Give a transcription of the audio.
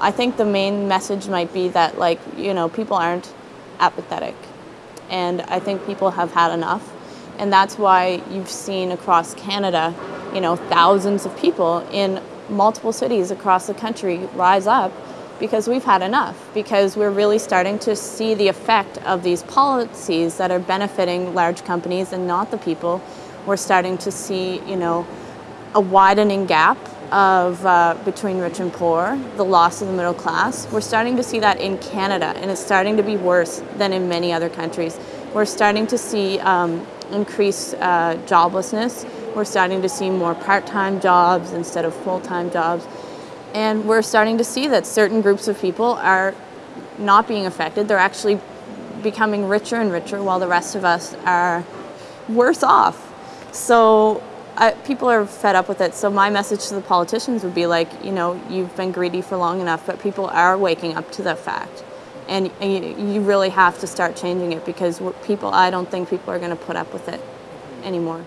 I think the main message might be that like, you know, people aren't apathetic. And I think people have had enough. And that's why you've seen across Canada, you know, thousands of people in multiple cities across the country rise up because we've had enough, because we're really starting to see the effect of these policies that are benefiting large companies and not the people. We're starting to see, you know, a widening gap of uh, between rich and poor, the loss of the middle class. We're starting to see that in Canada, and it's starting to be worse than in many other countries. We're starting to see um, increased uh, joblessness. We're starting to see more part-time jobs instead of full-time jobs. And we're starting to see that certain groups of people are not being affected. They're actually becoming richer and richer while the rest of us are worse off. So I, people are fed up with it. So my message to the politicians would be like, you know, you've been greedy for long enough, but people are waking up to the fact. And you, you really have to start changing it because people, I don't think people are going to put up with it anymore.